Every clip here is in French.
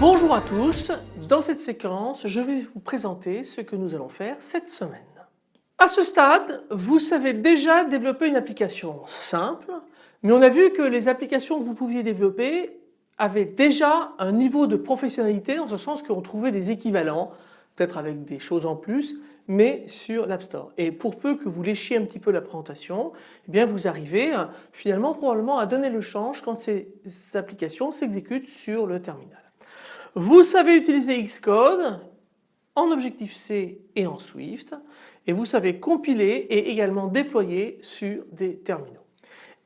Bonjour à tous, dans cette séquence je vais vous présenter ce que nous allons faire cette semaine. À ce stade vous savez déjà développer une application simple mais on a vu que les applications que vous pouviez développer avaient déjà un niveau de professionnalité dans ce sens qu'on trouvait des équivalents peut-être avec des choses en plus mais sur l'App Store. Et pour peu que vous léchiez un petit peu la présentation, eh bien vous arrivez finalement probablement à donner le change quand ces applications s'exécutent sur le terminal. Vous savez utiliser Xcode en Objective-C et en Swift et vous savez compiler et également déployer sur des terminaux.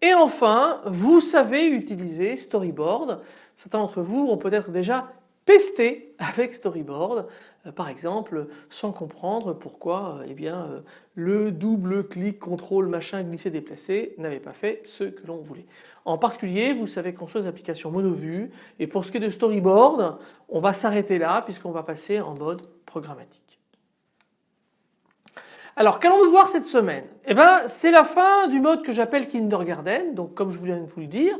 Et enfin, vous savez utiliser Storyboard. Certains d'entre vous ont peut-être déjà testé avec Storyboard, euh, par exemple, sans comprendre pourquoi euh, eh bien, euh, le double clic, contrôle, machin, glisser, déplacer n'avait pas fait ce que l'on voulait. En particulier, vous savez soit des applications monovue et pour ce qui est de storyboard, on va s'arrêter là puisqu'on va passer en mode programmatique. Alors qu'allons-nous voir cette semaine? Eh bien c'est la fin du mode que j'appelle Kindergarten, donc comme je viens de vous le dire,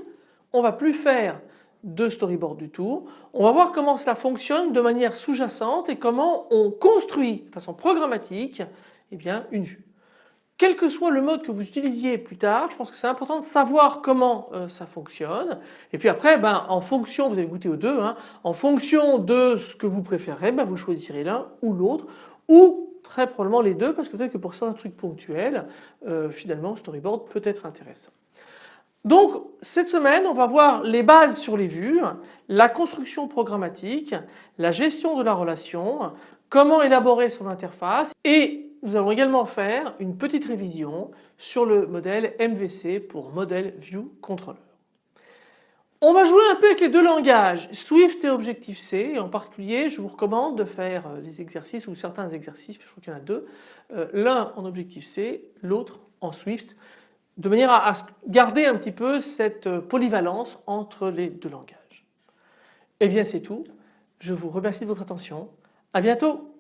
on va plus faire de storyboard du tout. On va voir comment cela fonctionne de manière sous-jacente et comment on construit de façon programmatique eh bien, une vue quel que soit le mode que vous utilisiez plus tard, je pense que c'est important de savoir comment euh, ça fonctionne. Et puis après, ben, en fonction, vous avez goûté aux deux, hein, en fonction de ce que vous préférez, ben, vous choisirez l'un ou l'autre, très probablement les deux, parce que peut-être que pour certains trucs ponctuels, euh, finalement, storyboard peut être intéressant. Donc cette semaine on va voir les bases sur les vues, la construction programmatique, la gestion de la relation, comment élaborer son interface et nous allons également faire une petite révision sur le modèle MVC pour Model View Controller. On va jouer un peu avec les deux langages, Swift et Objective-C en particulier je vous recommande de faire euh, les exercices ou certains exercices, je crois qu'il y en a deux, euh, l'un en Objective-C, l'autre en Swift, de manière à garder un petit peu cette euh, polyvalence entre les deux langages. Eh bien c'est tout, je vous remercie de votre attention, à bientôt